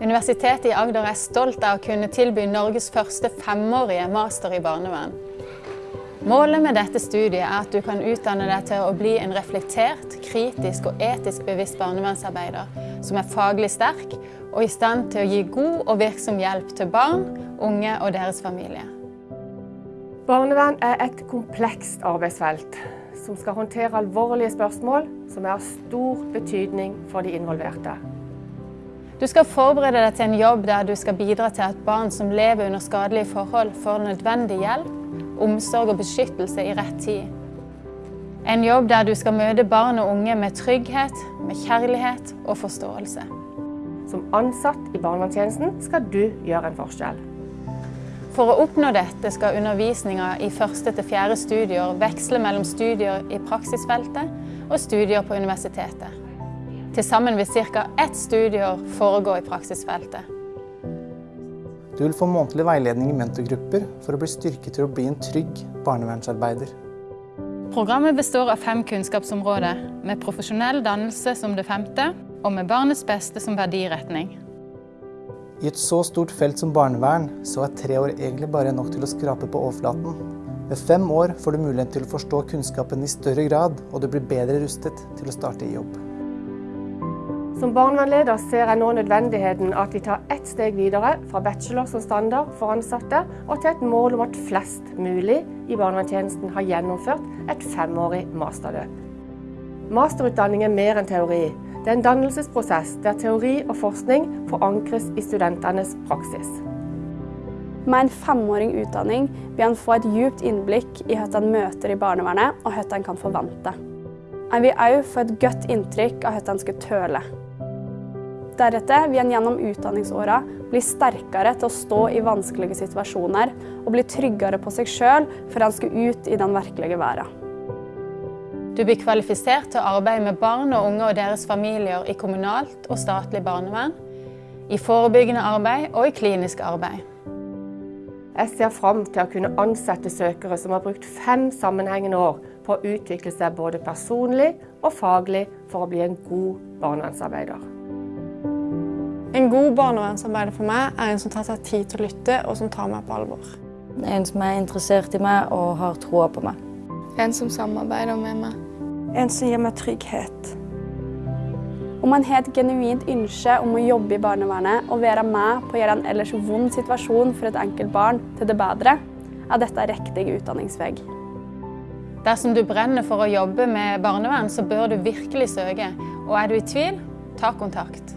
Universitetet i Agder er stolt av å kunne tilby Norges første femårige master i barnevern. Målet med dette studiet er at du kan utdanne deg til å bli en reflektert, kritisk og etisk bevisst barnevernsarbeider som er faglig sterk og i stand til å gi god og virksom hjelp til barn, unge og deres familie. Barnevern er et komplekst arbeidsfelt som skal håndtere alvorlige spørsmål som er av stor betydning for de involverte. Du skal forberede deg til en jobb der du skal bidra til at barn som lever under skadelige forhold, får nødvendig hjelp, omsorg og beskyttelse i rett tid. En jobb der du skal møte barn og unge med trygghet, med kjærlighet og forståelse. Som ansatt i barnevernstjenesten skal du gjøre en forskjell. For å oppnå dette skal undervisninga i første til fjerde studier veksle mellom studier i praksisfeltet og studier på universitetet. Til sammen vil ca. ett studieår foregå i praksisfeltet. Du vil få månedlig veiledning i mentorgrupper for å bli styrket til å bli en trygg barnevernsarbeider. Programmet består av fem kunnskapsområder, med profesjonell dannelse som det femte, og med barnets beste som verdiretning. I et så stort felt som barnevern, så er tre år egentlig bare nok til å skrape på overflaten. Ved fem år får du mulighet til å forstå kunnskapen i større grad, og du blir bedre rustet til å starte i jobb. Som barnevernleder ser jeg nå nødvendigheten at vi tar ett steg videre fra bachelor som standard for ansatte, og til et mål om at flest mulig i barnevernstjenesten har gjennomført et femårig masterløp. Masterutdanning er mer enn teori. Det er en dannelsesprosess der teori og forskning forankres i studentenes praksis. Med en femåring utdanning vil han få et djupt innblikk i hva han møter i barnevernet, og hva han kan forvente. Han vil også få et godt inntrykk av hva han skal tøle. Deretter vil en gjennom utdanningsåra bli sterkere til å stå i vanskelige situasjoner og bli tryggere på seg sjøl før en skal ut i den virkelige verden. Du blir kvalifisert til å arbeide med barn og unge og deres familier i kommunalt og statlig barnevern, i forebyggende arbeid og i klinisk arbeid. Jeg ser fram til å kunne ansette søkere som har brukt fem sammenhengende år på å utvikle seg både personlig og faglig for å bli en god barnevernsarbeider. En god barnevernsarbeider for meg er en som tar seg tid til å lytte, og som tar meg på alvor. En som er interessert i meg og har troa på meg. En som samarbeider med meg. En som gir meg trygghet. Om man har et genuint ønske om å jobbe i barnevernet og være med på å gjøre en ellers vond situasjon for et enkelt barn til det bedre, er dette riktig utdanningsvei. Dersom du brenner for å jobbe med barnevern, så bør du virkelig søke. Og er du i tvil, ta kontakt.